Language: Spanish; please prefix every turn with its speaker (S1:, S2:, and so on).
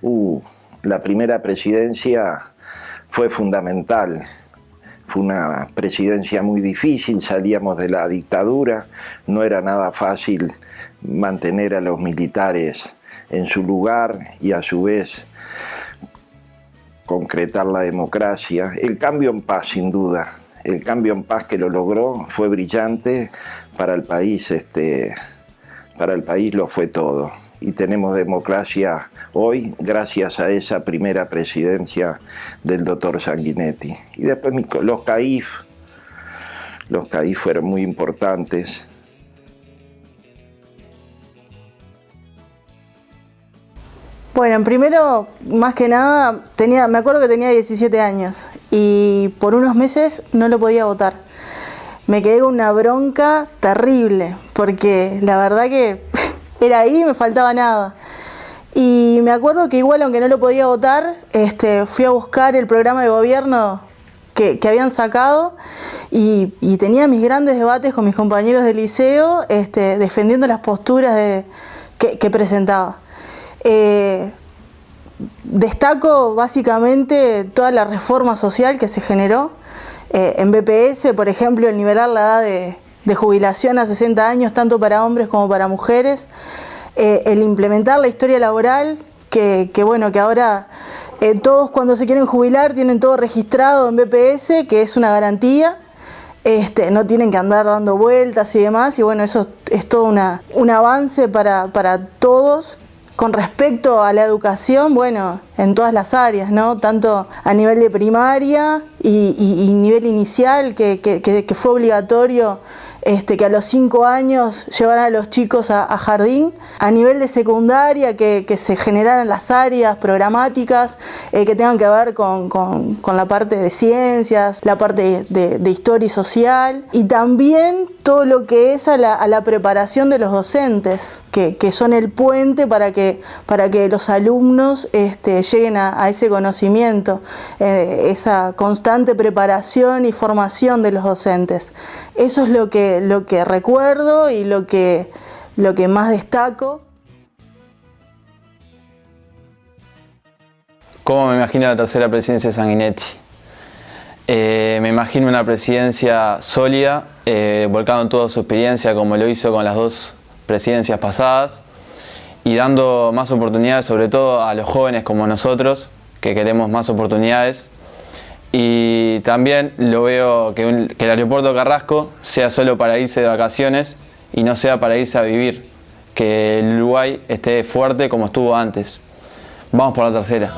S1: Uh, la primera presidencia fue fundamental. Fue una presidencia muy difícil, salíamos de la dictadura, no era nada fácil mantener a los militares en su lugar y a su vez concretar la democracia. El cambio en paz, sin duda, el cambio en paz que lo logró fue brillante para el país, este, para el país lo fue todo. Y tenemos democracia hoy gracias a esa primera presidencia del doctor Sanguinetti. Y después los CAIF, los CAIF fueron muy importantes.
S2: Bueno, primero, más que nada, tenía, me acuerdo que tenía 17 años y por unos meses no lo podía votar. Me quedé con una bronca terrible, porque la verdad que era ahí y me faltaba nada. Y me acuerdo que igual, aunque no lo podía votar, este, fui a buscar el programa de gobierno que, habían sacado y, tenía mis grandes debates con mis compañeros de liceo este, defendiendo las posturas que presentaba. Eh, destaco básicamente toda la reforma social que se generó. Eh, en BPS, por ejemplo, el nivelar la edad de, jubilación a 60 años, tanto para hombres como para mujeres. Eh, el implementar la historia laboral, que, bueno, que ahora todos cuando se quieren jubilar tienen todo registrado en BPS, que es una garantía. Este, no tienen que andar dando vueltas y demás, y bueno, eso es todo un avance para, para todos con respecto a la educación, bueno, en todas las áreas, ¿no? Tanto a nivel de primaria y, nivel inicial, que, que, fue obligatorio este, que a los cinco años llevaran a los chicos a, jardín, a nivel de secundaria, que, se generaran las áreas programáticas eh, que tengan que ver con, la parte de ciencias, la parte de, historia y social, y también todo lo que es a la, preparación de los docentes, que, son el puente para que, para que los alumnos este, lleguen a, ese conocimiento, eh, esa constante preparación y formación de los docentes. Eso es lo que lo que recuerdo y lo que, lo que más destaco.
S3: ¿Cómo me imagino la tercera presidencia de Sanguinetti? Eh, me imagino una presidencia sólida, eh, volcando en toda su experiencia como lo hizo con las dos presidencias pasadas y dando más oportunidades sobre todo a los jóvenes como nosotros que queremos más oportunidades y también lo veo que, el aeropuerto Carrasco sea solo para irse de vacaciones y no sea para irse a vivir. Que el Uruguay esté fuerte como estuvo antes. Vamos por la tercera.